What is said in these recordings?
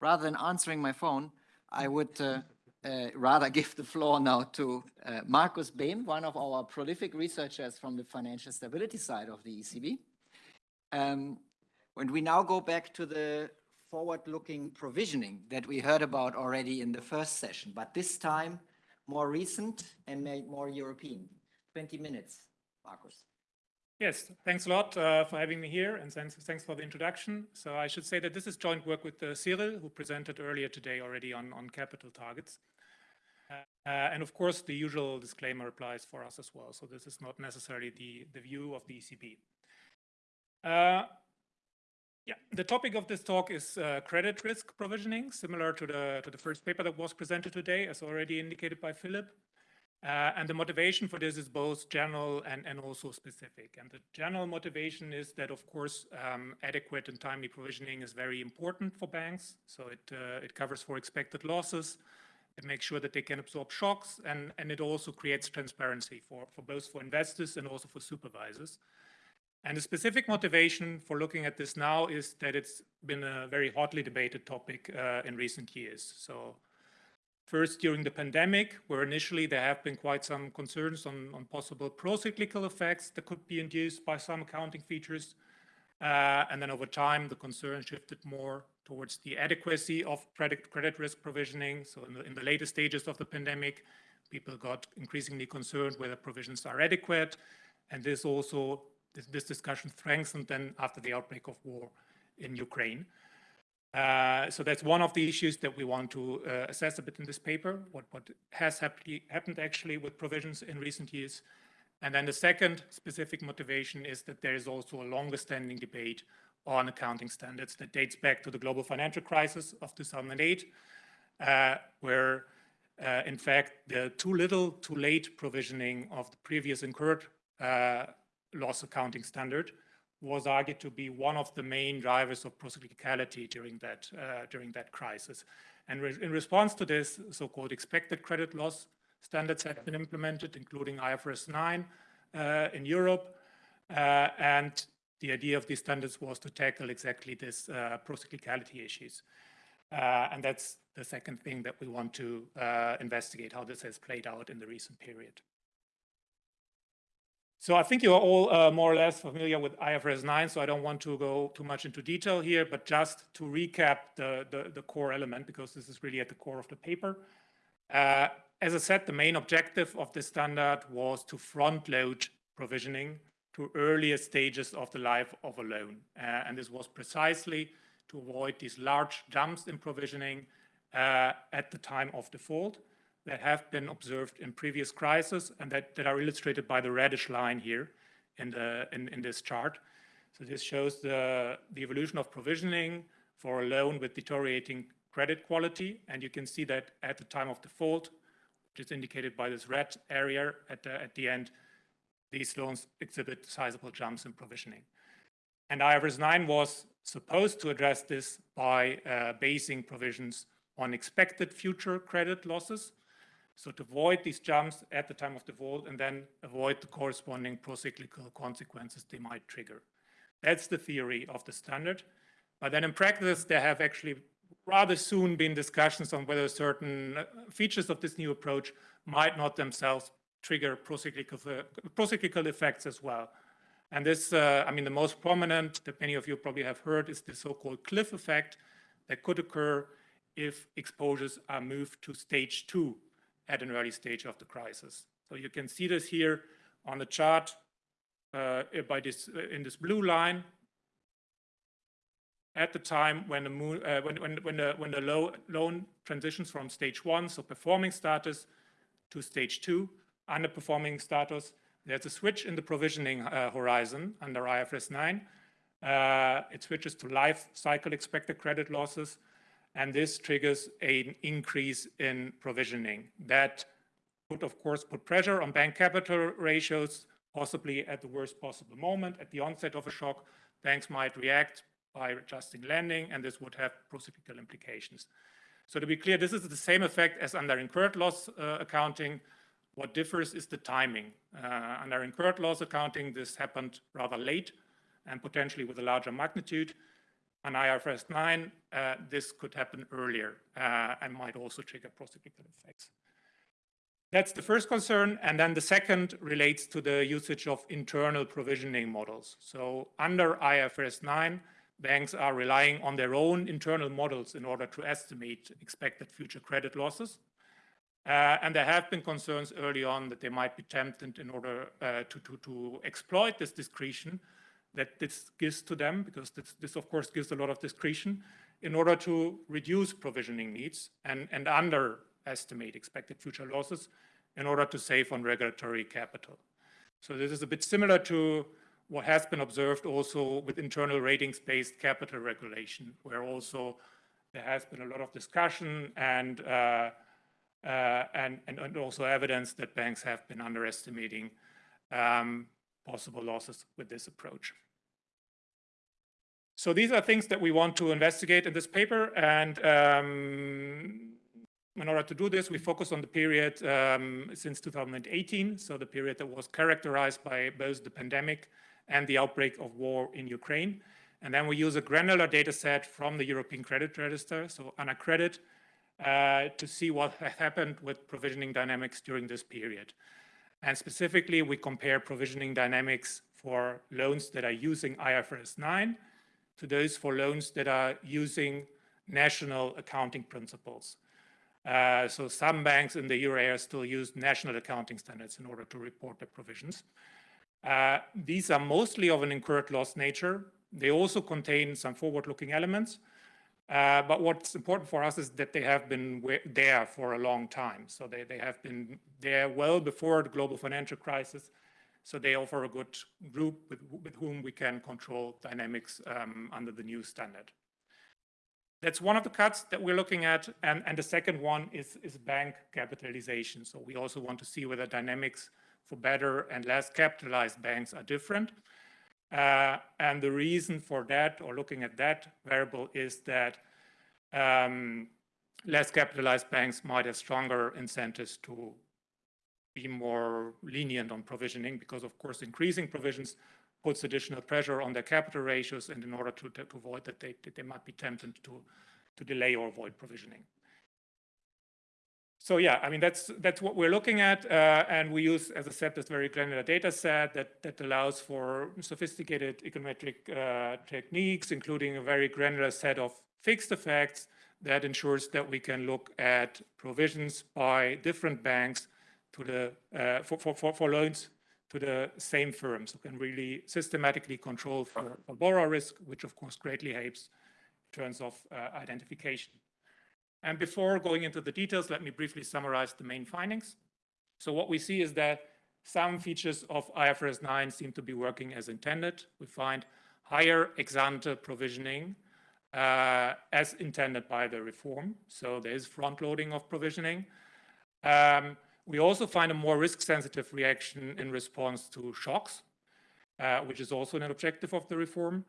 rather than answering my phone, I would uh, uh, rather give the floor now to uh, Markus Behn, one of our prolific researchers from the financial stability side of the ECB. Um, when we now go back to the forward-looking provisioning that we heard about already in the first session, but this time more recent and made more European. 20 minutes, Markus. Yes, thanks a lot uh, for having me here and thanks, thanks for the introduction. So I should say that this is joint work with uh, Cyril, who presented earlier today already on, on capital targets. Uh, and of course, the usual disclaimer applies for us as well. So this is not necessarily the, the view of the ECB. Uh, yeah, the topic of this talk is uh, credit risk provisioning, similar to the, to the first paper that was presented today, as already indicated by Philip. Uh, and the motivation for this is both general and, and also specific. And the general motivation is that, of course, um, adequate and timely provisioning is very important for banks. So it, uh, it covers for expected losses. It makes sure that they can absorb shocks. And, and it also creates transparency for, for both for investors and also for supervisors. And the specific motivation for looking at this now is that it's been a very hotly debated topic uh, in recent years. So First, during the pandemic, where initially there have been quite some concerns on, on possible pro-cyclical effects that could be induced by some accounting features. Uh, and then over time, the concern shifted more towards the adequacy of credit, credit risk provisioning. So in the, in the later stages of the pandemic, people got increasingly concerned whether provisions are adequate. And this also, this, this discussion strengthened then after the outbreak of war in Ukraine. Uh, so that's one of the issues that we want to uh, assess a bit in this paper, what, what has happened actually with provisions in recent years. And then the second specific motivation is that there is also a longer standing debate on accounting standards that dates back to the global financial crisis of 2008, uh, where uh, in fact the too little, too late provisioning of the previous incurred uh, loss accounting standard was argued to be one of the main drivers of procyclicality during that, uh, during that crisis. And re in response to this, so-called expected credit loss standards have been implemented, including IFRS 9 uh, in Europe. Uh, and the idea of these standards was to tackle exactly this uh, procyclicality issues. Uh, and that's the second thing that we want to uh, investigate, how this has played out in the recent period. So I think you're all uh, more or less familiar with IFRS 9, so I don't want to go too much into detail here, but just to recap the, the, the core element, because this is really at the core of the paper. Uh, as I said, the main objective of this standard was to front load provisioning to earlier stages of the life of a loan. Uh, and this was precisely to avoid these large jumps in provisioning uh, at the time of default that have been observed in previous crises and that, that are illustrated by the reddish line here in, the, in, in this chart. So this shows the, the evolution of provisioning for a loan with deteriorating credit quality. And you can see that at the time of default, which is indicated by this red area at the, at the end, these loans exhibit sizable jumps in provisioning. And IFRS 9 was supposed to address this by uh, basing provisions on expected future credit losses so to avoid these jumps at the time of the default and then avoid the corresponding procyclical consequences they might trigger. That's the theory of the standard. But then in practice, there have actually rather soon been discussions on whether certain uh, features of this new approach might not themselves trigger procyclical, uh, procyclical effects as well. And this, uh, I mean, the most prominent that many of you probably have heard is the so-called cliff effect that could occur if exposures are moved to stage two at an early stage of the crisis. So you can see this here on the chart uh, by this uh, in this blue line at the time when the moon, uh, when, when, when the when the low, loan transitions from stage one, so performing status, to stage two, underperforming status. There's a switch in the provisioning uh, horizon under IFRS 9. Uh, it switches to life cycle expected credit losses and this triggers an increase in provisioning. That would, of course, put pressure on bank capital ratios, possibly at the worst possible moment. At the onset of a shock, banks might react by adjusting lending, and this would have procyclical implications. So to be clear, this is the same effect as under incurred loss uh, accounting. What differs is the timing. Uh, under incurred loss accounting, this happened rather late and potentially with a larger magnitude. On IFRS 9, uh, this could happen earlier uh, and might also trigger procyclical effects. That's the first concern. And then the second relates to the usage of internal provisioning models. So under IFRS 9, banks are relying on their own internal models in order to estimate expected future credit losses. Uh, and there have been concerns early on that they might be tempted in order uh, to, to, to exploit this discretion that this gives to them, because this, this, of course gives a lot of discretion, in order to reduce provisioning needs and, and underestimate expected future losses in order to save on regulatory capital. So this is a bit similar to what has been observed also with internal ratings-based capital regulation, where also there has been a lot of discussion and, uh, uh, and, and, also evidence that banks have been underestimating um, possible losses with this approach. So these are things that we want to investigate in this paper. And um, in order to do this, we focus on the period um, since 2018. So the period that was characterized by both the pandemic and the outbreak of war in Ukraine. And then we use a granular data set from the European Credit Register, so AnaCredit, uh, to see what happened with provisioning dynamics during this period. And specifically, we compare provisioning dynamics for loans that are using IFRS 9 to those for loans that are using national accounting principles. Uh, so some banks in the euro area still use national accounting standards in order to report their provisions. Uh, these are mostly of an incurred loss nature. They also contain some forward-looking elements. Uh, but what's important for us is that they have been there for a long time. So they, they have been there well before the global financial crisis. So they offer a good group with, with whom we can control dynamics um, under the new standard. That's one of the cuts that we're looking at. And, and the second one is, is bank capitalization. So we also want to see whether dynamics for better and less capitalized banks are different. Uh, and the reason for that, or looking at that variable, is that um, less capitalized banks might have stronger incentives to be more lenient on provisioning because, of course, increasing provisions puts additional pressure on their capital ratios and in order to, to avoid that, they, they might be tempted to, to delay or avoid provisioning. So yeah, I mean, that's that's what we're looking at. Uh, and we use, as I said, this very granular data set that, that allows for sophisticated econometric uh, techniques, including a very granular set of fixed effects that ensures that we can look at provisions by different banks to the uh, for, for, for loans to the same firms who can really systematically control for, for borrower risk, which of course greatly helps in terms of uh, identification. And before going into the details, let me briefly summarize the main findings. So what we see is that some features of IFRS 9 seem to be working as intended. We find higher ex-ante provisioning uh, as intended by the reform. So there is front loading of provisioning. Um, we also find a more risk-sensitive reaction in response to shocks, uh, which is also an objective of the reform.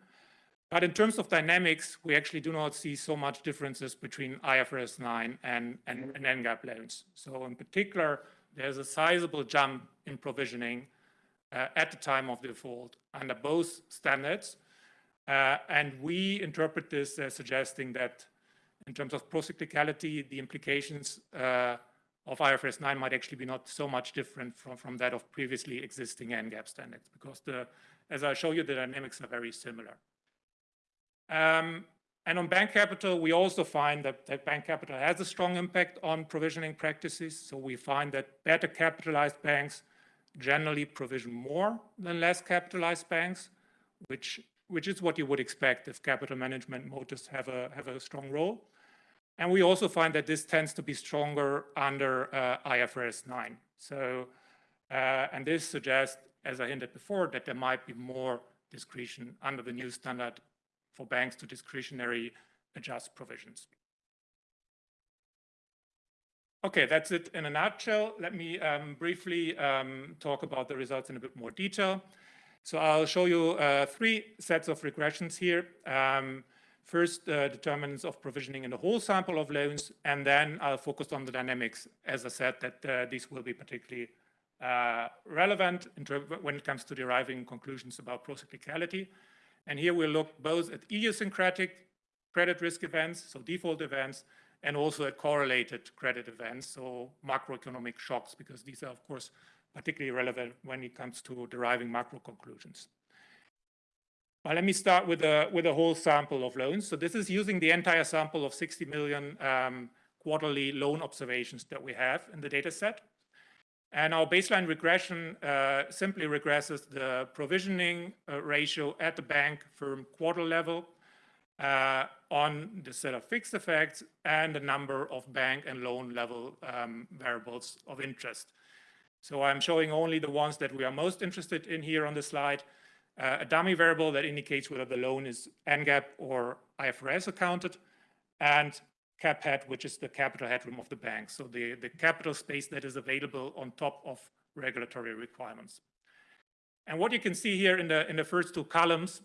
But in terms of dynamics, we actually do not see so much differences between IFRS 9 and, and, and NGAAP loans. So in particular, there's a sizable jump in provisioning uh, at the time of default under both standards. Uh, and we interpret this as suggesting that in terms of procyclicality, the implications uh, of IFRS 9 might actually be not so much different from, from that of previously existing NGAAP standards, because the, as I show you, the dynamics are very similar. Um, and on bank capital, we also find that, that bank capital has a strong impact on provisioning practices. So we find that better capitalized banks generally provision more than less capitalized banks, which, which is what you would expect if capital management motives have a, have a strong role. And we also find that this tends to be stronger under uh, IFRS 9. So, uh, and this suggests, as I hinted before, that there might be more discretion under the new standard for banks to discretionary adjust provisions. Okay, that's it in a nutshell. Let me um, briefly um, talk about the results in a bit more detail. So I'll show you uh, three sets of regressions here. Um, first, uh, determinants of provisioning in the whole sample of loans, and then I'll focus on the dynamics, as I said, that uh, these will be particularly uh, relevant when it comes to deriving conclusions about procyclicality. And here we'll look both at idiosyncratic credit risk events, so default events, and also at correlated credit events, so macroeconomic shocks, because these are, of course, particularly relevant when it comes to deriving macro conclusions. Well, let me start with a, with a whole sample of loans. So this is using the entire sample of 60 million um, quarterly loan observations that we have in the data set. And our baseline regression uh, simply regresses the provisioning uh, ratio at the bank firm quarter level uh, on the set of fixed effects and the number of bank and loan level um, variables of interest. So I'm showing only the ones that we are most interested in here on the slide. Uh, a dummy variable that indicates whether the loan is NGAAP or IFRS accounted, and cap head, which is the capital headroom of the bank. So the, the capital space that is available on top of regulatory requirements. And what you can see here in the, in the first two columns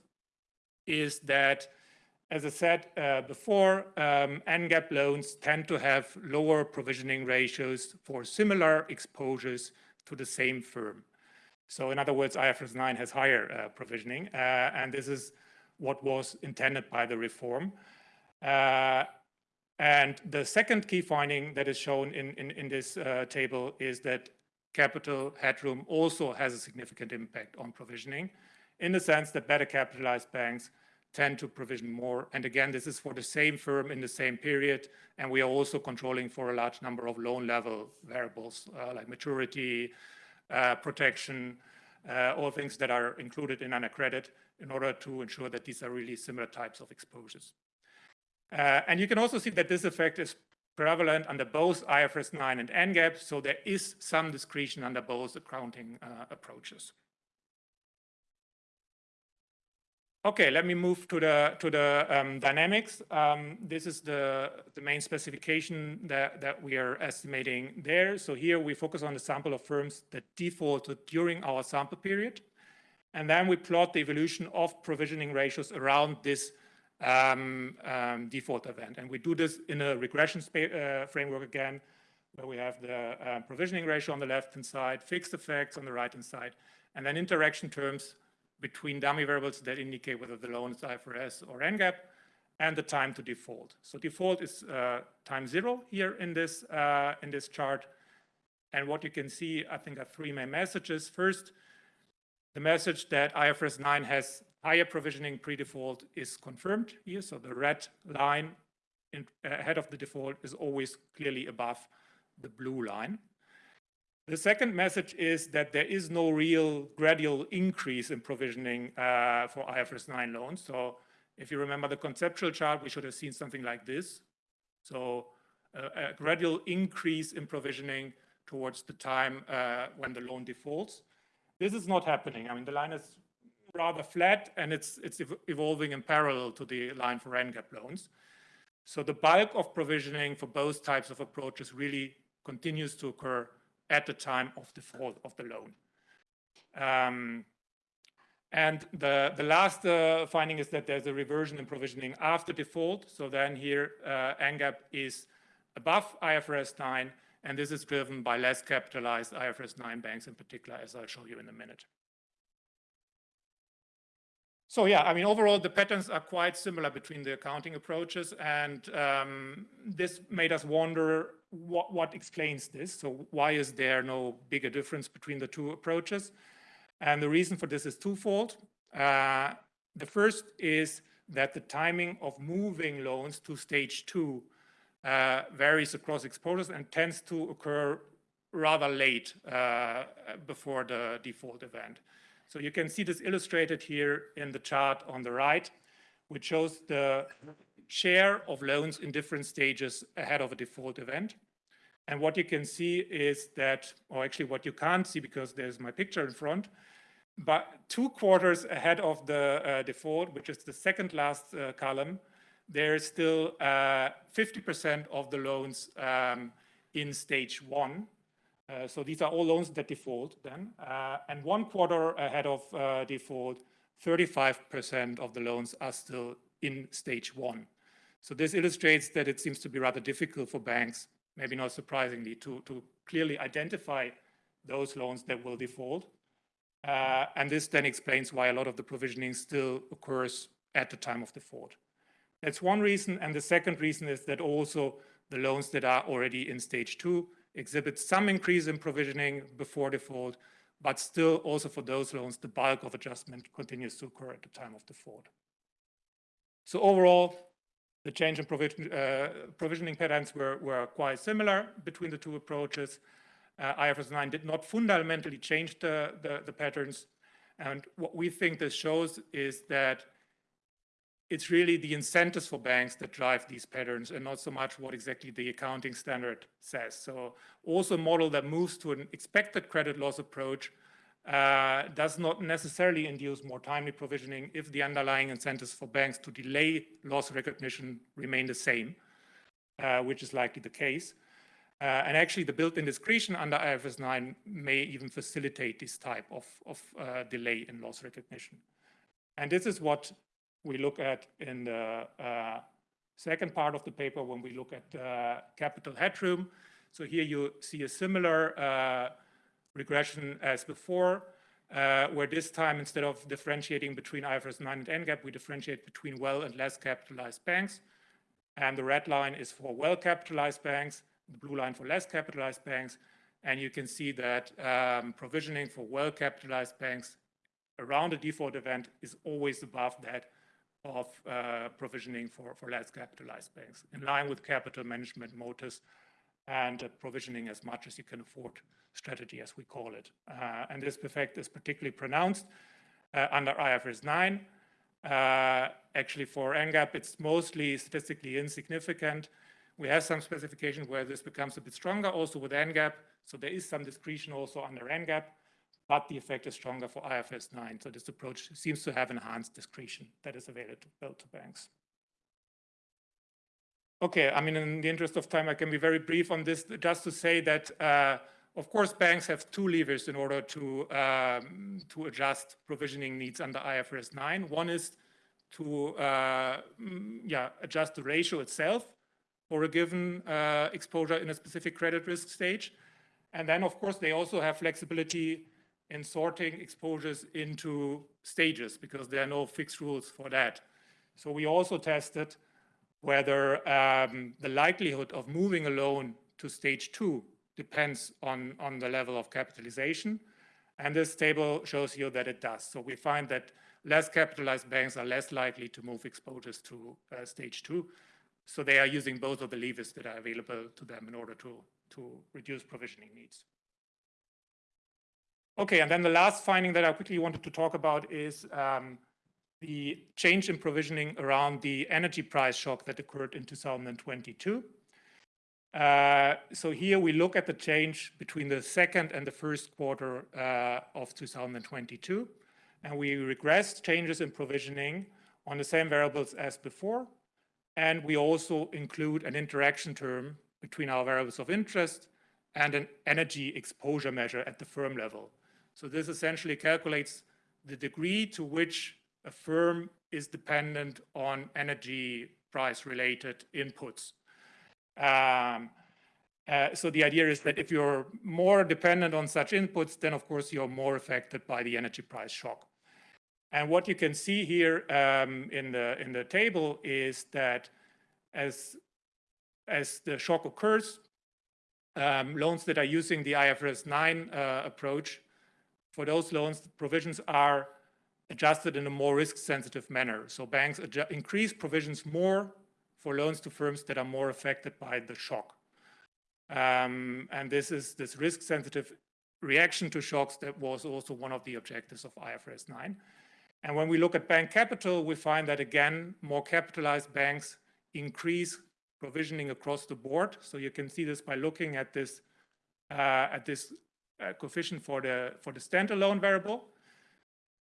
is that, as I said uh, before, um, NGAAP loans tend to have lower provisioning ratios for similar exposures to the same firm. So in other words, IFRS 9 has higher uh, provisioning, uh, and this is what was intended by the reform. Uh, and the second key finding that is shown in, in, in this table is that capital headroom also has a significant impact on provisioning in the sense that better capitalized banks tend to provision more. And again, this is for the same firm in the same period. And we are also controlling for a large number of loan level variables uh, like maturity, protection, uh, all things that are included in credit in order to ensure that these are really similar types of exposures. Uh, and you can also see that this effect is prevalent under both IFRS 9 and NGAAP, so there is some discretion under both accounting uh, approaches. Okay, let me move to the to the um, dynamics. Um, this is the the main specification that that we are estimating there. So here we focus on the sample of firms that defaulted during our sample period, and then we plot the evolution of provisioning ratios around this um, um, default event. And we do this in a regression uh, framework again, where we have the uh, provisioning ratio on the left-hand side, fixed effects on the right-hand side, and then interaction terms between dummy variables that indicate whether the loan is IFRS or NGAAP, and the time to default. So default is uh, time zero here in this, uh, in this chart. And what you can see, I think, are three main messages. First, the message that IFRS 9 has higher provisioning pre-default is confirmed here. So the red line in, ahead of the default is always clearly above the blue line. The second message is that there is no real gradual increase in provisioning uh, for IFRS 9 loans. So if you remember the conceptual chart, we should have seen something like this. So uh, a gradual increase in provisioning towards the time uh, when the loan defaults. This is not happening. I mean, the line is rather flat and it's, it's evolving in parallel to the line for NGAAP loans. So the bulk of provisioning for both types of approaches really continues to occur at the time of default of the loan. Um, and the, the last uh, finding is that there's a reversion in provisioning after default. So then here, uh, NGAAP is above IFRS 9, and this is driven by less capitalized IFRS 9 banks in particular, as I'll show you in a minute. So yeah, I mean, overall, the patterns are quite similar between the accounting approaches, and um, this made us wonder what, what explains this. So why is there no bigger difference between the two approaches? And the reason for this is twofold. Uh, the first is that the timing of moving loans to stage two uh, varies across exposures and tends to occur rather late uh, before the default event. So you can see this illustrated here in the chart on the right, which shows the share of loans in different stages ahead of a default event. And what you can see is that, or actually what you can't see because there's my picture in front, but two quarters ahead of the uh, default, which is the second last uh, column, there's still 50% uh, of the loans um, in stage one, uh, so these are all loans that default then. Uh, and one quarter ahead of uh, default, 35% of the loans are still in stage one. So this illustrates that it seems to be rather difficult for banks, maybe not surprisingly, to, to clearly identify those loans that will default. Uh, and this then explains why a lot of the provisioning still occurs at the time of default. That's one reason. And the second reason is that also the loans that are already in stage two exhibit some increase in provisioning before default, but still also for those loans, the bulk of adjustment continues to occur at the time of default. So overall, the change in provision, uh, provisioning patterns were, were quite similar between the two approaches. Uh, IFRS 9 did not fundamentally change the, the, the patterns. And what we think this shows is that it's really the incentives for banks that drive these patterns and not so much what exactly the accounting standard says. So also a model that moves to an expected credit loss approach uh, does not necessarily induce more timely provisioning if the underlying incentives for banks to delay loss recognition remain the same, uh, which is likely the case. Uh, and actually the built-in discretion under IFRS 9 may even facilitate this type of, of uh, delay in loss recognition. And this is what we look at in the uh, second part of the paper when we look at uh, capital headroom. So here you see a similar uh, regression as before, uh, where this time instead of differentiating between IFRS 9 and NGAAP, we differentiate between well and less capitalized banks. And the red line is for well capitalized banks, the blue line for less capitalized banks. And you can see that um, provisioning for well capitalized banks around a default event is always above that of uh, provisioning for, less capitalized banks, in line with capital management motives and provisioning as much as you can afford strategy, as we call it. Uh, and this effect is particularly pronounced uh, under IFRS 9. Uh, actually, for NGAAP, it's mostly statistically insignificant. We have some specification where this becomes a bit stronger also with NGAAP. So there is some discretion also under NGAAP but the effect is stronger for IFRS 9. So this approach seems to have enhanced discretion that is available to banks. Okay, I mean, in the interest of time, I can be very brief on this, just to say that, uh, of course, banks have two levers in order to, um, to adjust provisioning needs under IFRS 9. One is to uh, mm, yeah, adjust the ratio itself for a given uh, exposure in a specific credit risk stage. And then, of course, they also have flexibility in sorting exposures into stages because there are no fixed rules for that. So we also tested whether um, the likelihood of moving a loan to stage two depends on, on the level of capitalization. And this table shows you that it does. So we find that less capitalized banks are less likely to move exposures to uh, stage two. So they are using both of the levers that are available to them in order to, to reduce provisioning needs. Okay, and then the last finding that I quickly wanted to talk about is um, the change in provisioning around the energy price shock that occurred in 2022. Uh, so here we look at the change between the second and the first quarter uh, of 2022, and we regress changes in provisioning on the same variables as before, and we also include an interaction term between our variables of interest and an energy exposure measure at the firm level. So this essentially calculates the degree to which a firm is dependent on energy price related inputs. Um, uh, so the idea is that if you're more dependent on such inputs, then of course you're more affected by the energy price shock. And what you can see here um, in the in the table is that as as the shock occurs, um, loans that are using the IFRS 9 uh, approach for those loans, provisions are adjusted in a more risk-sensitive manner. So banks increase provisions more for loans to firms that are more affected by the shock. Um, and this is this risk-sensitive reaction to shocks that was also one of the objectives of IFRS 9. And when we look at bank capital, we find that again, more capitalized banks increase provisioning across the board. So you can see this by looking at this uh, at this uh, coefficient for the for the standalone variable.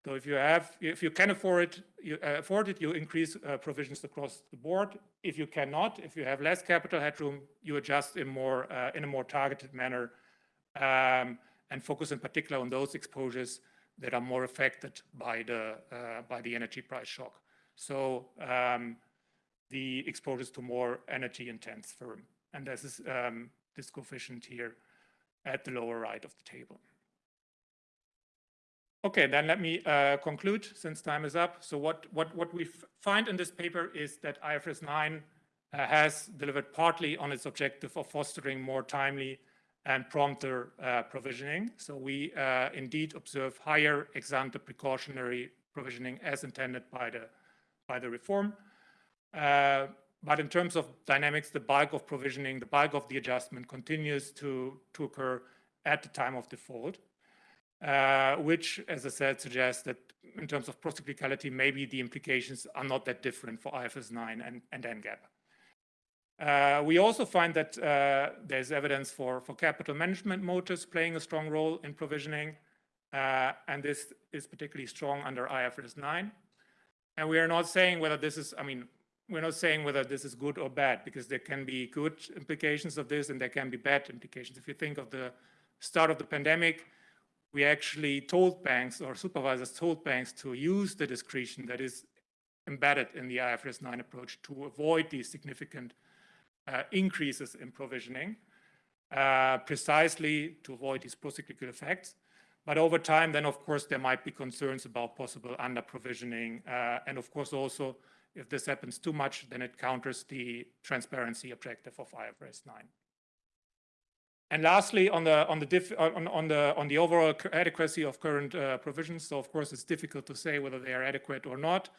So if you have, if you can afford it, you uh, afford it, you increase uh, provisions across the board. If you cannot, if you have less capital headroom, you adjust in more uh, in a more targeted manner, um, and focus in particular on those exposures that are more affected by the uh, by the energy price shock. So um, the exposures to more energy intense firm, and this is um, this coefficient here at the lower right of the table. Okay, then let me uh, conclude since time is up. So what, what, what we find in this paper is that IFRS 9 uh, has delivered partly on its objective of fostering more timely and prompter uh, provisioning. So we uh, indeed observe higher ex ante precautionary provisioning as intended by the, by the reform. Uh, but in terms of dynamics, the bulk of provisioning, the bulk of the adjustment continues to, to occur at the time of default, uh, which, as I said, suggests that in terms of procyclicality, maybe the implications are not that different for IFRS 9 and, and NGAAP. Uh, we also find that uh, there's evidence for, for capital management motives playing a strong role in provisioning, uh, and this is particularly strong under IFRS 9. And we are not saying whether this is, I mean, we're not saying whether this is good or bad, because there can be good implications of this and there can be bad implications. If you think of the start of the pandemic, we actually told banks or supervisors told banks to use the discretion that is embedded in the IFRS 9 approach to avoid these significant uh, increases in provisioning, uh, precisely to avoid these procyclical effects. But over time, then of course, there might be concerns about possible under provisioning. Uh, and of course, also, if this happens too much, then it counters the transparency objective of IFRS 9. And lastly, on the on the diff, on, on the on the overall adequacy of current uh, provisions. So of course, it's difficult to say whether they are adequate or not.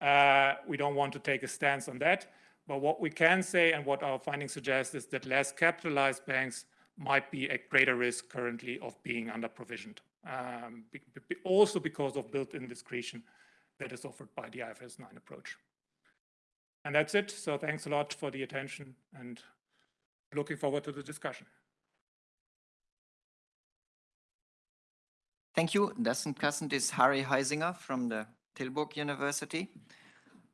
Uh, we don't want to take a stance on that. But what we can say and what our findings suggest is that less capitalized banks might be at greater risk currently of being under provisioned. Um, be, be also because of built-in discretion that is offered by the IFRS 9 approach. And that's it. So thanks a lot for the attention and looking forward to the discussion. Thank you. Kassenkassent is Harry Huizinga from the Tilburg University.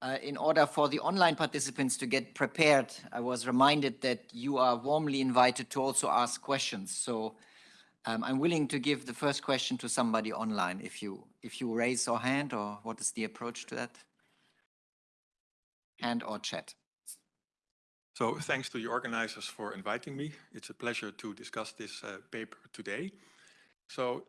Uh, in order for the online participants to get prepared, I was reminded that you are warmly invited to also ask questions. So um, I'm willing to give the first question to somebody online if you if you raise your hand or what is the approach to that? Hand or chat. So thanks to the organizers for inviting me. It's a pleasure to discuss this uh, paper today. So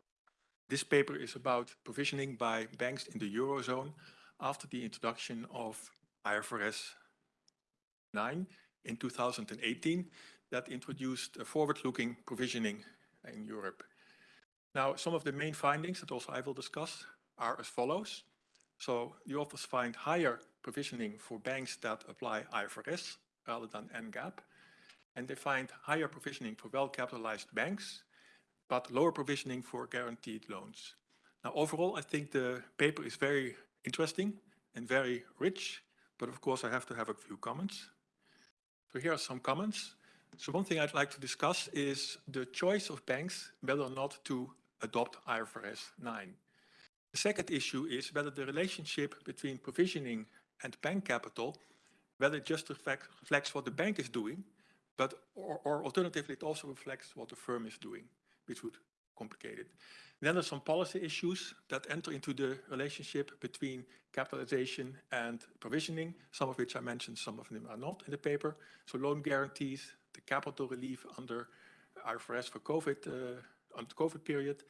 this paper is about provisioning by banks in the Eurozone after the introduction of IFRS 9 in 2018 that introduced a forward-looking provisioning in Europe. Now, some of the main findings that also I will discuss are as follows. So the authors find higher provisioning for banks that apply IFRS rather than NGAAP. And they find higher provisioning for well-capitalized banks, but lower provisioning for guaranteed loans. Now, overall, I think the paper is very interesting and very rich, but of course I have to have a few comments. So here are some comments. So one thing I'd like to discuss is the choice of banks whether or not to adopt IFRS 9. The second issue is whether the relationship between provisioning and bank capital, whether it just reflect, reflects what the bank is doing, but or, or alternatively it also reflects what the firm is doing, which would complicate it. Then there's some policy issues that enter into the relationship between capitalization and provisioning, some of which I mentioned, some of them are not in the paper. So loan guarantees, the capital relief under IFRS for COVID, uh, on the COVID period.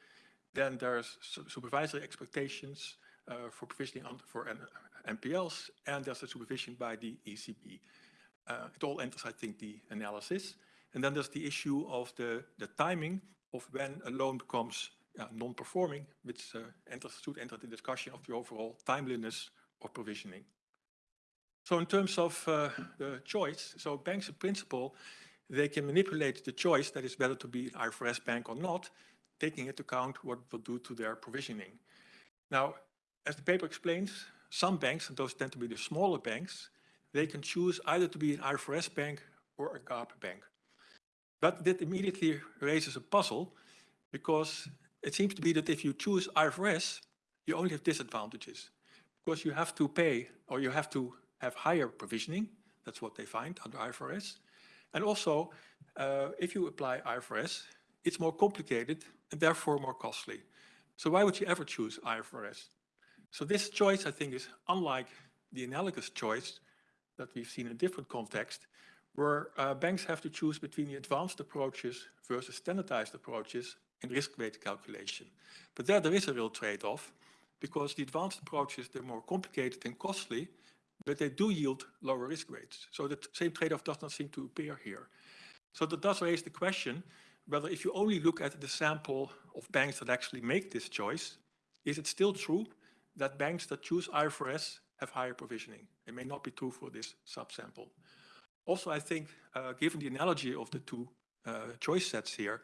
Then there's supervisory expectations uh, for provisioning for NPLs, and there's the supervision by the ECB. Uh, it all enters, I think, the analysis. And then there's the issue of the, the timing of when a loan becomes yeah, non-performing, which uh, enters, should enter the discussion of the overall timeliness of provisioning. So in terms of uh, the choice, so banks in principle, they can manipulate the choice that is whether to be an IFRS bank or not, taking into account what it will do to their provisioning. Now, as the paper explains, some banks, and those tend to be the smaller banks, they can choose either to be an IFRS bank or a GAAP bank. But that immediately raises a puzzle because it seems to be that if you choose IFRS, you only have disadvantages because you have to pay or you have to have higher provisioning. That's what they find under IFRS. And also, uh, if you apply IFRS, it's more complicated and therefore more costly. So why would you ever choose IFRS? So this choice, I think, is unlike the analogous choice that we've seen in a different context, where uh, banks have to choose between the advanced approaches versus standardized approaches in risk weight calculation. But there, there is a real trade-off because the advanced approaches, they're more complicated and costly, but they do yield lower risk rates. So the same trade-off does not seem to appear here. So that does raise the question whether if you only look at the sample of banks that actually make this choice, is it still true that banks that choose IFRS have higher provisioning? It may not be true for this subsample. Also, I think, uh, given the analogy of the two uh, choice sets here,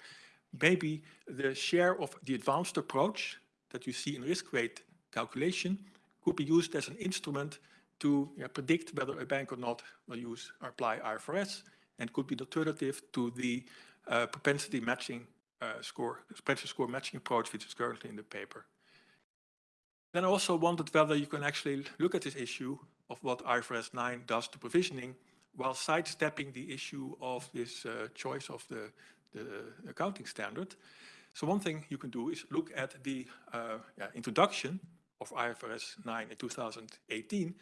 maybe the share of the advanced approach that you see in risk weight calculation could be used as an instrument to yeah, predict whether a bank or not will use or apply IFRS and could be the alternative to the uh, propensity matching uh, score, propensity score matching approach, which is currently in the paper. Then I also wondered whether you can actually look at this issue of what IFRS 9 does to provisioning while sidestepping the issue of this uh, choice of the, the accounting standard. So one thing you can do is look at the uh, yeah, introduction of IFRS 9 in 2018,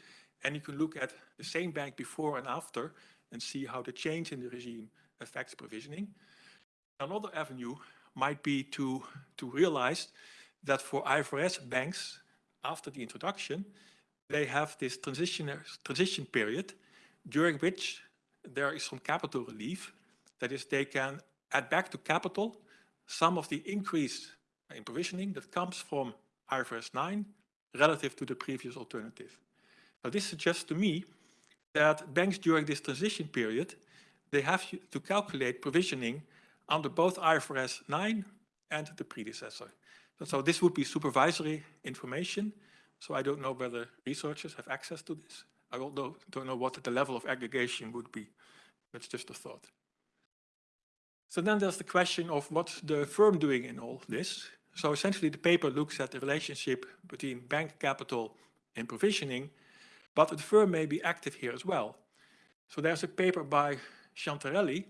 and you can look at the same bank before and after and see how the change in the regime affects provisioning. Another avenue might be to, to realize that for IFRS banks, after the introduction, they have this transition, transition period during which there is some capital relief. That is, they can add back to capital some of the increase in provisioning that comes from IFRS 9 relative to the previous alternative. Now this suggests to me that banks during this transition period, they have to calculate provisioning under both IFRS 9 and the predecessor. So this would be supervisory information. So I don't know whether researchers have access to this. I don't know, don't know what the level of aggregation would be. That's just a thought. So then there's the question of what's the firm doing in all this. So essentially the paper looks at the relationship between bank capital and provisioning, but the firm may be active here as well. So there's a paper by Schiantarelli,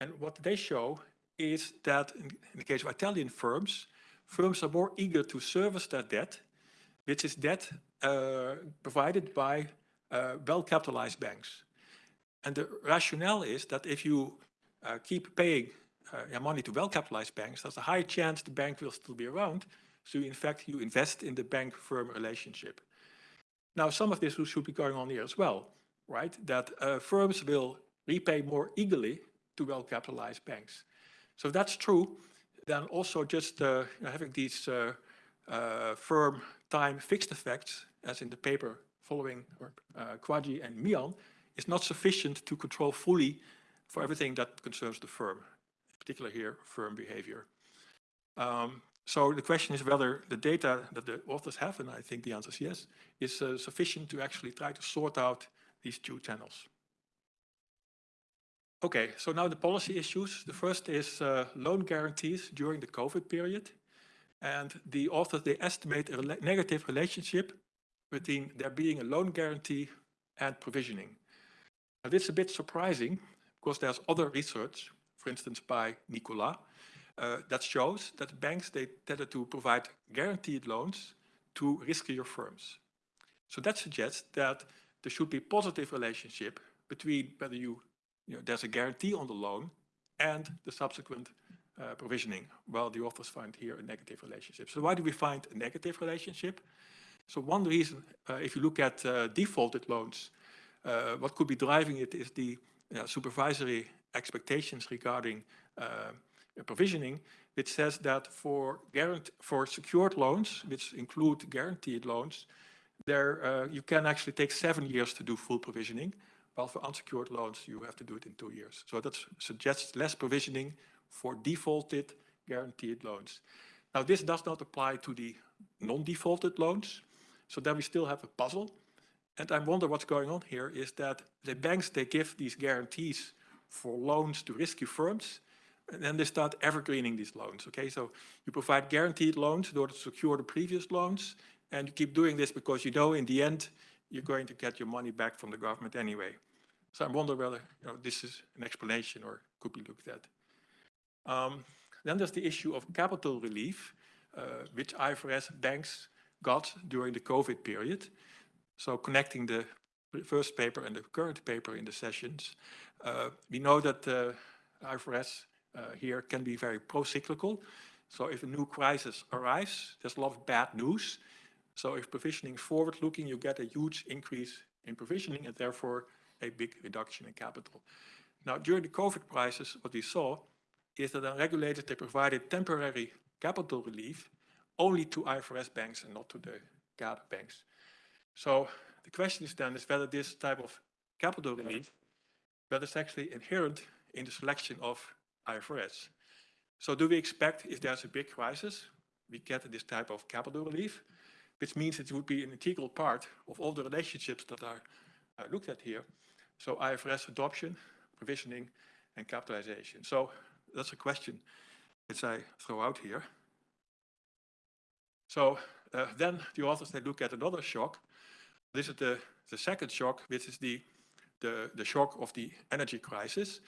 and what they show is that in, in the case of Italian firms, firms are more eager to service their debt, which is debt uh, provided by uh, well-capitalized banks. And the rationale is that if you uh, keep paying uh, money to well-capitalized banks, there's a high chance the bank will still be around. So in fact, you invest in the bank-firm relationship. Now, some of this should be going on here as well, right? That uh, firms will repay more eagerly to well-capitalized banks. So if that's true, then also just uh, having these uh, uh, firm time fixed effects, as in the paper following uh, Khwaja and Mian, is not sufficient to control fully for everything that concerns the firm, in particular here, firm behavior. Um, so the question is whether the data that the authors have, and I think the answer is yes, is uh, sufficient to actually try to sort out these two channels. Okay, so now the policy issues. The first is uh, loan guarantees during the COVID period. And the authors, they estimate a negative relationship between there being a loan guarantee and provisioning. Now, this is a bit surprising because there's other research, for instance, by Nicolas, uh, that shows that banks, they tended to provide guaranteed loans to riskier firms. So that suggests that there should be positive relationship between whether you, you know, there's a guarantee on the loan and the subsequent uh, provisioning, while the authors find here a negative relationship. So why do we find a negative relationship? So one reason, uh, if you look at uh, defaulted loans, uh, what could be driving it is the supervisory expectations regarding provisioning, which says that for for secured loans, which include guaranteed loans, there uh, you can actually take seven years to do full provisioning, while for unsecured loans you have to do it in two years. So that suggests less provisioning for defaulted guaranteed loans. Now this does not apply to the non-defaulted loans, so then we still have a puzzle. And I wonder what's going on here is that the banks, they give these guarantees for loans to risky firms, and then they start evergreening these loans, okay? So you provide guaranteed loans in order to secure the previous loans, and you keep doing this because you know in the end, you're going to get your money back from the government anyway. So I wonder whether you know, this is an explanation or could be looked at. Um, then there's the issue of capital relief, uh, which IFRS banks got during the COVID period. So connecting the first paper and the current paper in the sessions, uh, we know that uh, IFRS Uh, here can be very pro-cyclical. So if a new crisis arrives, there's a lot of bad news. So if provisioning is forward-looking, you get a huge increase in provisioning and therefore a big reduction in capital. Now, during the COVID crisis, what we saw is that the regulators, they provided temporary capital relief only to IFRS banks and not to the GAAP banks. So the question is then is whether this type of capital relief, whether it's actually inherent in the selection of IFRS. So do we expect if there's a big crisis, we get this type of capital relief, which means it would be an integral part of all the relationships that are uh, looked at here. So IFRS adoption, provisioning, and capitalization. So that's a question which I throw out here. So uh, then the authors, they look at another shock. This is the, the second shock, which is the, the, the shock of the energy crisis.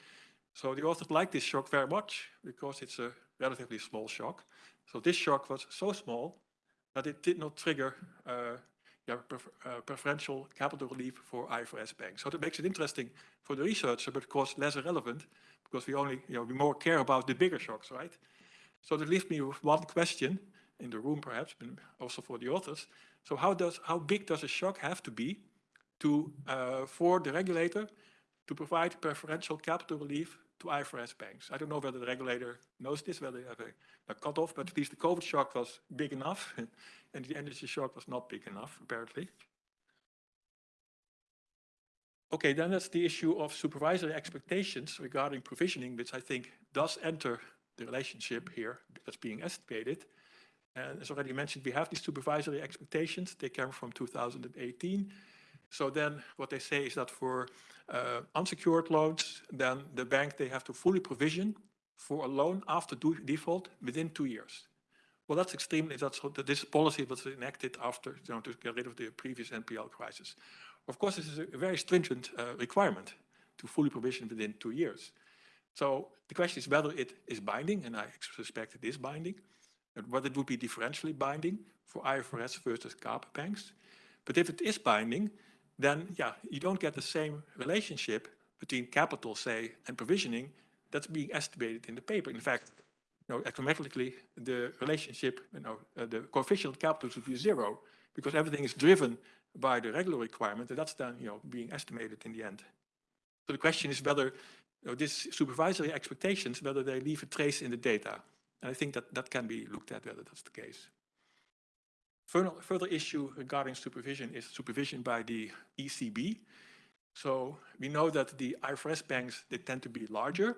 So the authors like this shock very much because it's a relatively small shock. So this shock was so small that it did not trigger uh, yeah, prefer, uh, preferential capital relief for IFRS banks. So that makes it interesting for the researcher, but of course less relevant because we only, you know, we more care about the bigger shocks, right? So that leaves me with one question in the room perhaps, but also for the authors. So how does, how big does a shock have to be to, uh, for the regulator to provide preferential capital relief to IFRS banks? I don't know whether the regulator knows this, whether they have a, a cutoff, but at least the COVID shock was big enough and the energy shock was not big enough, apparently. Okay, then that's the issue of supervisory expectations regarding provisioning, which I think does enter the relationship here that's being estimated. And as already mentioned, we have these supervisory expectations. They come from 2018. So then what they say is that for uh, unsecured loans, then the bank, they have to fully provision for a loan after default within two years. Well, that's extremely, that's this policy was enacted after, you know, to get rid of the previous NPL crisis. Of course, this is a very stringent uh, requirement to fully provision within two years. So the question is whether it is binding, and I suspect it is binding, and whether it would be differentially binding for IFRS versus GAAP banks. But if it is binding, then yeah, you don't get the same relationship between capital, say, and provisioning that's being estimated in the paper. In fact, you know, econometrically, the relationship, you know, uh, the coefficient capital should be zero because everything is driven by the regular requirement, and that's then, you know, being estimated in the end. So the question is whether you know, these supervisory expectations, whether they leave a trace in the data. And I think that that can be looked at whether that's the case. Further, further issue regarding supervision is supervision by the ECB. So we know that the IFRS banks, they tend to be larger,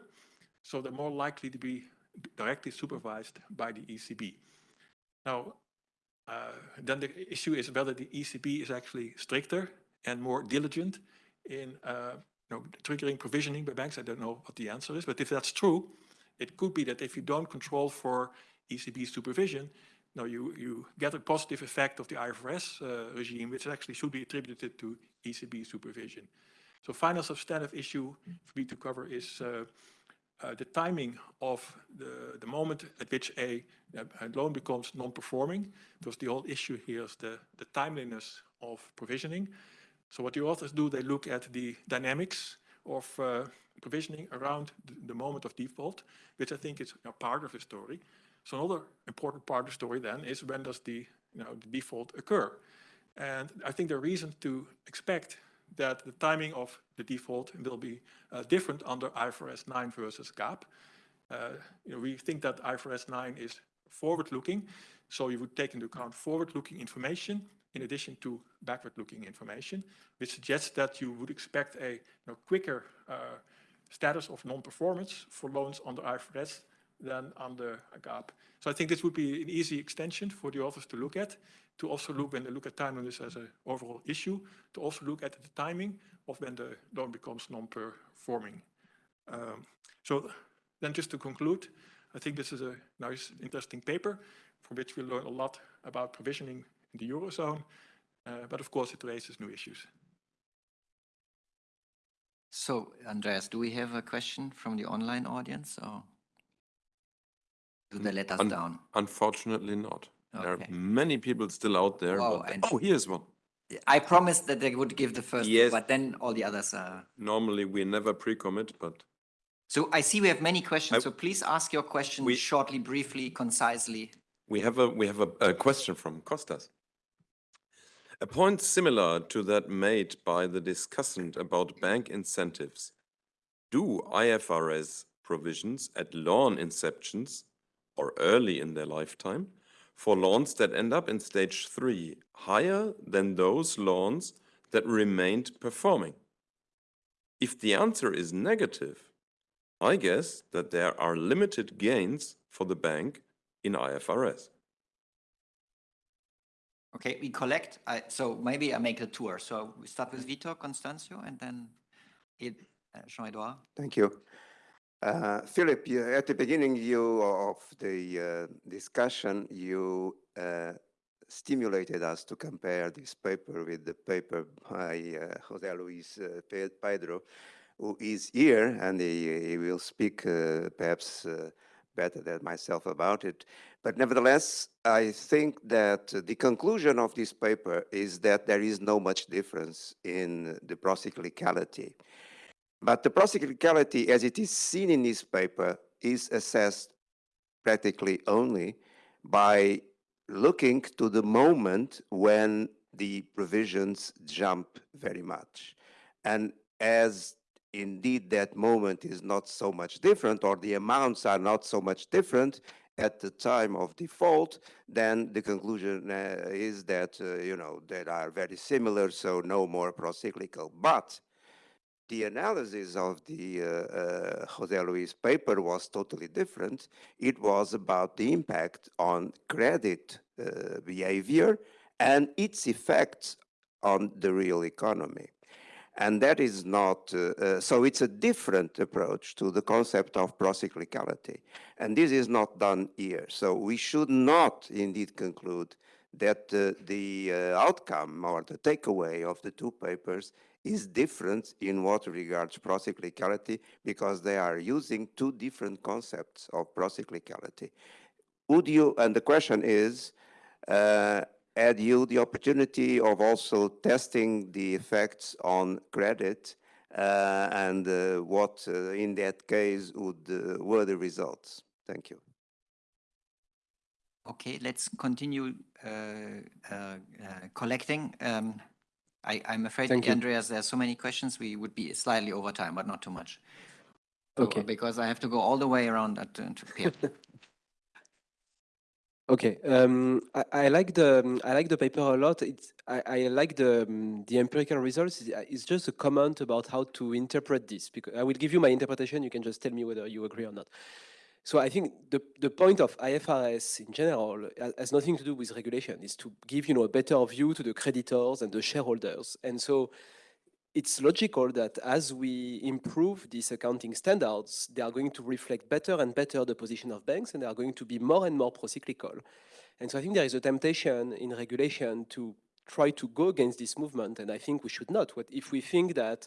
so they're more likely to be directly supervised by the ECB. Now, uh, then the issue is whether the ECB is actually stricter and more diligent in uh, you know, triggering provisioning by banks. I don't know what the answer is, but if that's true, it could be that if you don't control for ECB supervision, no, you, you get a positive effect of the IFRS uh, regime, which actually should be attributed to ECB supervision. So final substantive issue for me to cover is uh, uh, the timing of the, the moment at which a, a loan becomes non-performing, because the whole issue here is the, the timeliness of provisioning. So what the authors do, they look at the dynamics of uh, provisioning around the, the, moment of default, which I think is a part of the story. So another important part of the story then is when does the, you know, the default occur? And I think there are reasons to expect that the timing of the default will be uh, different under IFRS 9 versus GAAP. Uh, you know, we think that IFRS 9 is forward-looking, so you would take into account forward-looking information in addition to backward-looking information, which suggests that you would expect a you know, quicker uh, status of non-performance for loans under IFRS than under GAAP. So I think this would be an easy extension for the authors to look at, to also look when they look at timeliness as an overall issue, to also look at the timing of when the loan becomes non-performing. Um, so then just to conclude, I think this is a nice, interesting paper from which we learn a lot about provisioning in the Eurozone, uh, but of course it raises new issues. So, Andreas, do we have a question from the online audience or do they let us Un- down? Unfortunately not. There are many people still out there. Wow, but- Oh, here's one. I promised that they would give the first, Yes. but then all the others are, Normally, we never pre-commit, but So I see we have many questions, I- so please ask your question We- shortly, briefly, concisely. We have a, we have a, a question from Costas. A point similar to that made by the discussant about bank incentives. Do IFRS provisions at loan inceptions or early in their lifetime for loans that end up in stage three higher than those loans that remained performing? If the answer is negative, I guess that there are limited gains for the bank in IFRS. Okay, we collect, I, so maybe I make a tour. So we start with Vitor, Constancio, and then uh, Jean-Edouard. Thank you. Uh, Philip, you, at the beginning you, of the uh, discussion, you uh, stimulated us to compare this paper with the paper by uh, Jose Luis uh, Peydró, who is here, and he, he will speak uh, perhaps better than myself about it. But nevertheless, I think that the conclusion of this paper is that there is no much difference in the procyclicality. But the procyclicality, as it is seen in this paper, is assessed practically only by looking to the moment when the provisions jump very much. And as indeed that moment is not so much different, or the amounts are not so much different at the time of default, then the conclusion uh, is that, uh, you know, they are very similar, so no more procyclical. But the analysis of the uh, uh, Jose Luis paper was totally different. It was about the impact on credit uh, behavior and its effects on the real economy. And that is not, uh, uh, so it's a different approach to the concept of procyclicality. And this is not done here. So we should not indeed conclude that uh, the outcome or the takeaway of the two papers is different in what regards procyclicality because they are using two different concepts of procyclicality. Would you, and the question is, uh, had you the opportunity of also testing the effects on credit uh, and uh, what uh, in that case would, uh, were the results? Thank you. Okay, let's continue uh, uh, collecting. Um, I, I'm afraid, Thank you. Andreas, there are so many questions, we would be slightly over time, but not too much. So, Okay. Because I have to go all the way around at, uh, to. Okay, um, I, I like the I like the paper a lot. It's I, I like the um, the empirical results. It's- It's just a comment about how to interpret this. Because I will give you my interpretation. You can just tell me whether you agree or not. So I think the the point of IFRS in general has nothing to do with regulation. Is to give you know a better view to the creditors and the shareholders. And so it's logical that as we improve these accounting standards, they are going to reflect better and better the position of banks, and they are going to be more and more procyclical. And so I think there is a temptation in regulation to try to go against this movement, and I think we should not. What if we think that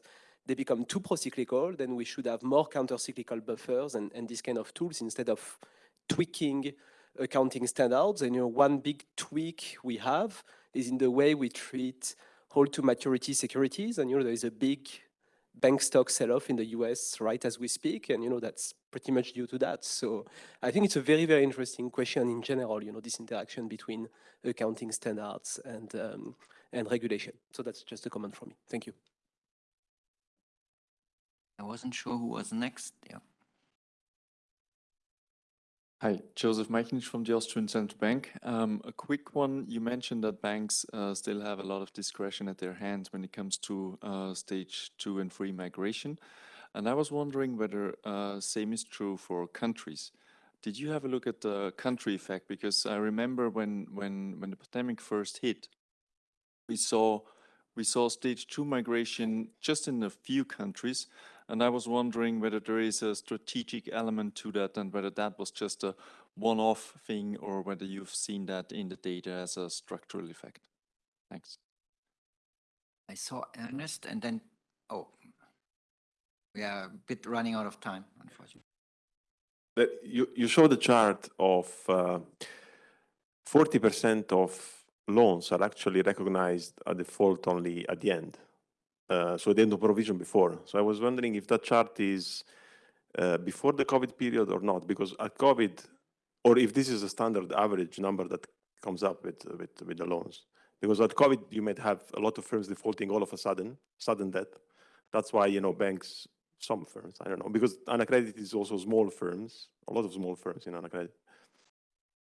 they become too procyclical, then we should have more countercyclical buffers and, and these kind of tools instead of tweaking accounting standards. And you know, one big tweak we have is in the way we treat hold to maturity securities. And you know, there is a big bank stock sell-off in the US right as we speak. And you know, that's pretty much due to that. So I think it's a very, very interesting question in general, you know, this interaction between accounting standards and, um, and regulation. So that's just a comment from me. Thank you. I wasn't sure who was next. Yeah. Hi, Joseph Meichnich from the Austrian Central Bank. Um, a quick one. You mentioned that banks uh, still have a lot of discretion at their hands when it comes to uh, stage two and three migration. And I was wondering whether uh, same is true for countries. Did you have a look at the country effect? Because I remember when, when, when the pandemic first hit, we saw we saw stage two migration just in a few countries, and I was wondering whether there is a strategic element to that and whether that was just a one-off thing or whether you've seen that in the data as a structural effect. Thanks. I saw Ernest and then, oh, we are a bit running out of time, unfortunately. But you, you show the chart of uh, forty percent of loans are actually recognized at default only at the end. Uh, so they had no provision before. So I was wondering if that chart is uh, before the COVID period or not? Because at COVID, or if this is a standard average number that comes up with, with, with the loans. Because at COVID, you might have a lot of firms defaulting all of a sudden, sudden debt. That's why, you know, banks, some firms, I don't know, because Anacredit is also small firms, a lot of small firms in Anacredit,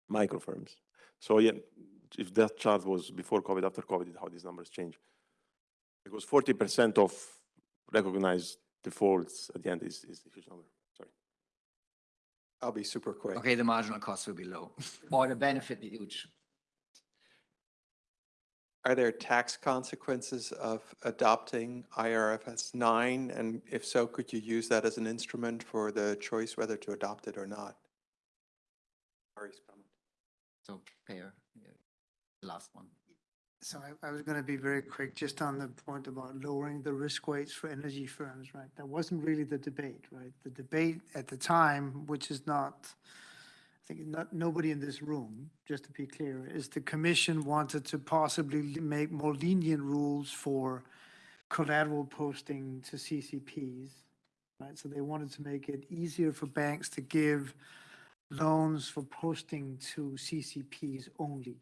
micro firms. So yeah, if that chart was before COVID, after COVID, how these numbers change. Because 40% of recognized defaults at the end is, is a huge number. Sorry. I'll be super quick. Okay, the marginal cost will be low, or the benefit be huge. Are there tax consequences of adopting IRFS 9? And if so, could you use that as an instrument for the choice whether to adopt it or not? Ari's comment. So, Pear, yeah, the last one. So I, I was going to be very quick, just on the point about lowering the risk weights for energy firms, right? That wasn't really the debate, right? The debate at the time, which is not, I think not, nobody in this room, just to be clear, is the commission wanted to possibly make more lenient rules for collateral posting to CCPs, right? So they wanted to make it easier for banks to give loans for posting to CCPs only.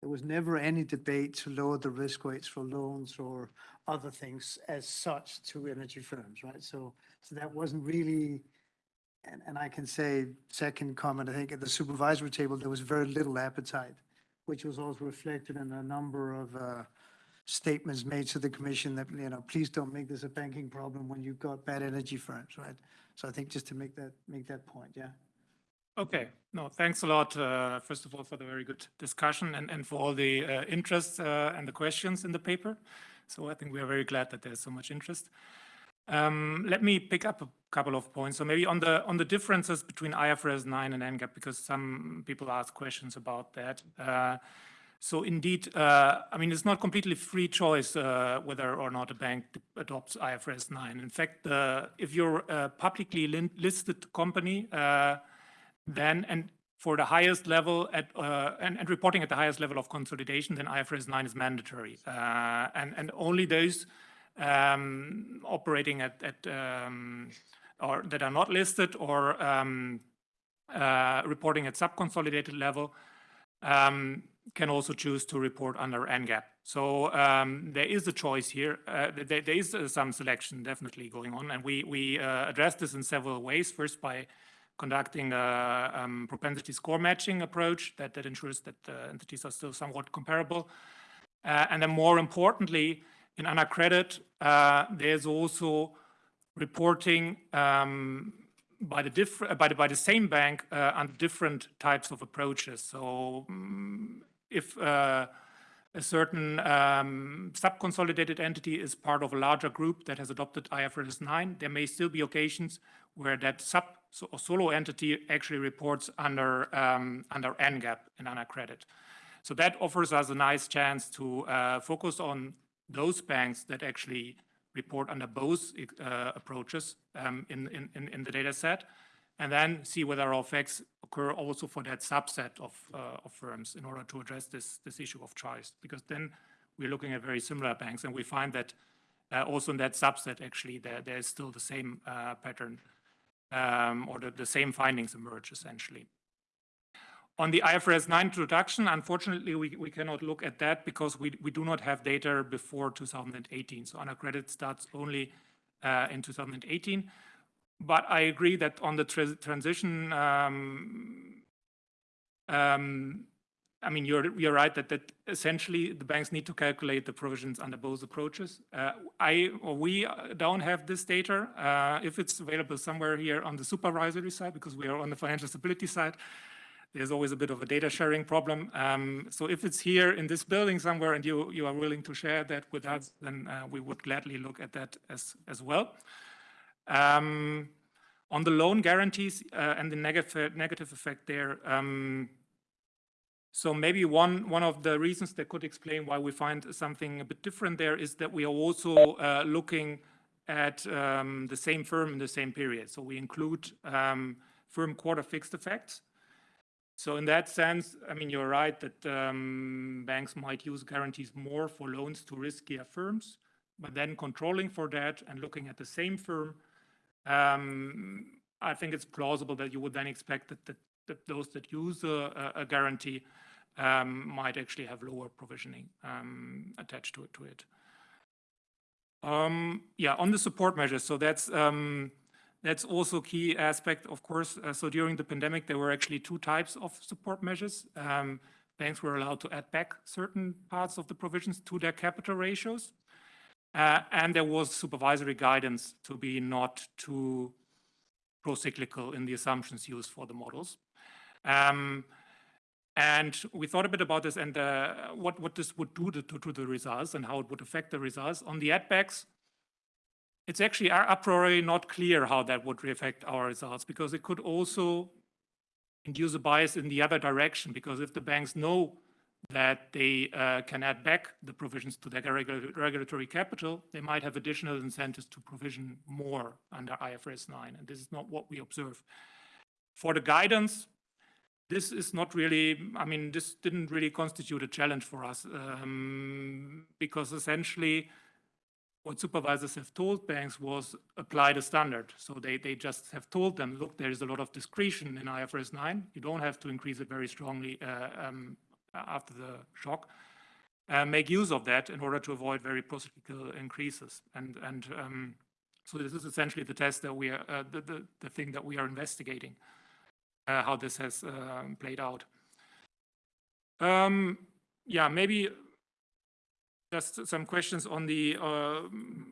There was never any debate to lower the risk weights for loans or other things as such to energy firms, right? So, so that wasn't really, and, and I can say, second comment, I think at the supervisory table, there was very little appetite, which was also reflected in a number of uh, statements made to the commission that, you know, please don't make this a banking problem when you've got bad energy firms, right? So I think just to make that, make that point, yeah. Okay, no, thanks a lot, uh, first of all, for the very good discussion and, and for all the uh, interest uh, and the questions in the paper. So I think we are very glad that there's so much interest. Um, let me pick up a couple of points. So maybe on the on the differences between IFRS 9 and NGAAP, because some people ask questions about that. Uh, so indeed, uh, I mean, it's not completely free choice uh, whether or not a bank adopts IFRS 9. In fact, if you're a publicly listed company, then and for the highest level at uh, and, and reporting at the highest level of consolidation, then IFRS 9 is mandatory, uh, and and only those um, operating at at um, or that are not listed or um, uh, reporting at sub-consolidated level um, can also choose to report under NGAAP. So um, there is a choice here. Uh, there, there is uh, some selection definitely going on, and we we uh, address this in several ways. First, by conducting a um, propensity score matching approach that, that ensures that the entities are still somewhat comparable. Uh, and then more importantly, in Anacredit, uh, there's also reporting um, by the different by the by the same bank uh, under different types of approaches. So um, if uh, a certain um, sub-consolidated entity is part of a larger group that has adopted IFRS 9, there may still be occasions where that sub so a solo entity actually reports under um, under NGAAP in Anacredit. So that offers us a nice chance to uh, focus on those banks that actually report under both uh, approaches um, in, in, in the data set, and then see whether our effects occur also for that subset of, uh, of firms in order to address this, this issue of choice. Because then we're looking at very similar banks, and we find that uh, also in that subset, actually, there, there is still the same uh, pattern um, or the, the same findings emerge essentially. On the IFRS 9 introduction, unfortunately, we, we cannot look at that because we, we do not have data before 2018. So Anacredit starts only uh, in 2018. But I agree that on the tra transition, um, um, I mean, you're, you're right that, that essentially the banks need to calculate the provisions under both approaches. Uh, I or we don't have this data. Uh, if it's available somewhere here on the supervisory side, because we are on the financial stability side, there's always a bit of a data sharing problem. Um, so if it's here in this building somewhere and you, you are willing to share that with us, then uh, we would gladly look at that as, as well. Um, on the loan guarantees uh, and the negative, negative effect there, um, so maybe one, one of the reasons that could explain why we find something a bit different there is that we are also uh, looking at um, the same firm in the same period. So we include um, firm quarter fixed effects. So in that sense, I mean, you're right that um, banks might use guarantees more for loans to riskier firms, but then controlling for that and looking at the same firm, um, I think it's plausible that you would then expect that, that, that those that use a, a guarantee um, might actually have lower provisioning um, attached to it. To it. Um, yeah, on the support measures. So that's um, that's also key aspect, of course. Uh, so during the pandemic, there were actually two types of support measures. Um, banks were allowed to add back certain parts of the provisions to their capital ratios. Uh, and there was supervisory guidance to be not too pro-cyclical in the assumptions used for the models. Um, and we thought a bit about this and uh, what, what this would do to, to, the results and how it would affect the results. On the add-backs, it's actually a priori not clear how that would affect our results because it could also induce a bias in the other direction because if the banks know that they uh, can add back the provisions to their regulatory capital, they might have additional incentives to provision more under IFRS 9. And this is not what we observe. For the guidance, this is not really, I mean, this didn't really constitute a challenge for us um, because essentially what supervisors have told banks was apply the standard. So they, they just have told them, look, there is a lot of discretion in IFRS 9. You don't have to increase it very strongly uh, um, after the shock. Uh, make use of that in order to avoid very procyclical increases. And, and um, so this is essentially the test that we are, uh, the, the, the thing that we are investigating, how this has um, played out. Um, yeah, maybe just some questions on the uh,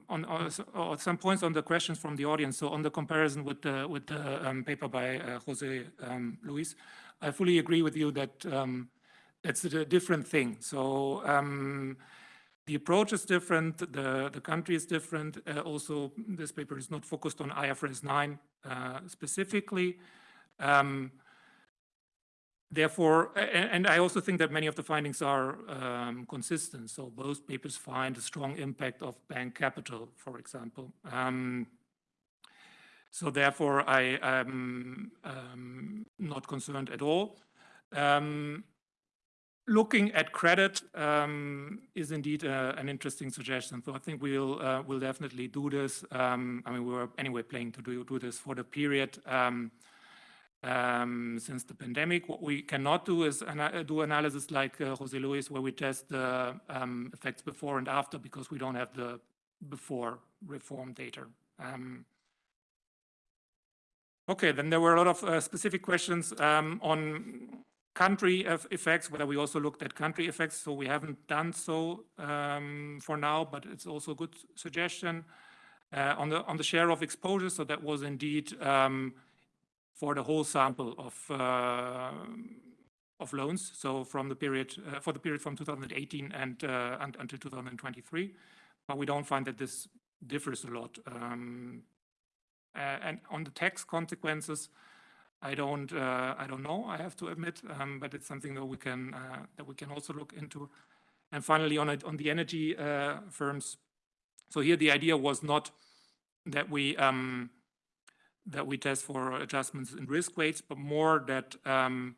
on uh, or some points on the questions from the audience. So on the comparison with the with the um, paper by uh, Jose um, Luis, I fully agree with you that um, it's a different thing. So um, the approach is different, the the country is different. Uh, also, this paper is not focused on IFRS 9 uh, specifically. Um, Therefore, and, and, I also think that many of the findings are um, consistent. So both papers find a strong impact of bank capital, for example. Um, so therefore, I am um, not concerned at all. Um, looking at credit um, is indeed uh, an interesting suggestion. So I think we'll uh, we'll definitely do this. Um, I mean, we were anyway planning to do do this for the period um, since the pandemic. What we cannot do is ana do analysis like uh, Jose Luis, where we test the um, effects before and after because we don't have the before reform data. Um, okay, then there were a lot of uh, specific questions um, on country effects, whether we also looked at country effects. So we haven't done so um, for now, but it's also a good suggestion. Uh, on the on the share of exposure, so that was indeed um, for the whole sample of uh, of loans. So from the period uh, for the period from 2018 and, uh, and until 2023, but we don't find that this differs a lot. Um, and on the tax consequences, I don't uh, I don't know. I have to admit, um, but it's something that we can uh, that we can also look into. And finally, on it, on the energy uh, firms. So here the idea was not that we um, that we test for adjustments in risk weights, but more that um,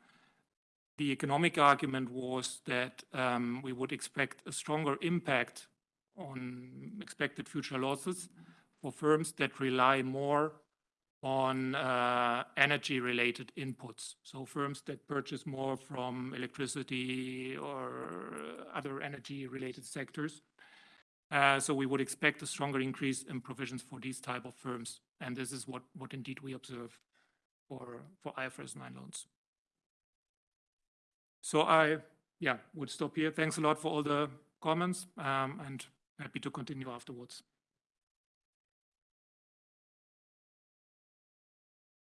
the economic argument was that um, we would expect a stronger impact on expected future losses for firms that rely more on uh, energy related inputs. So firms that purchase more from electricity or other energy related sectors. Uh, so we would expect a stronger increase in provisions for these type of firms. And this is what, what indeed we observe for, for IFRS 9 loans. So I, yeah, would stop here. Thanks a lot for all the comments um, and happy to continue afterwards.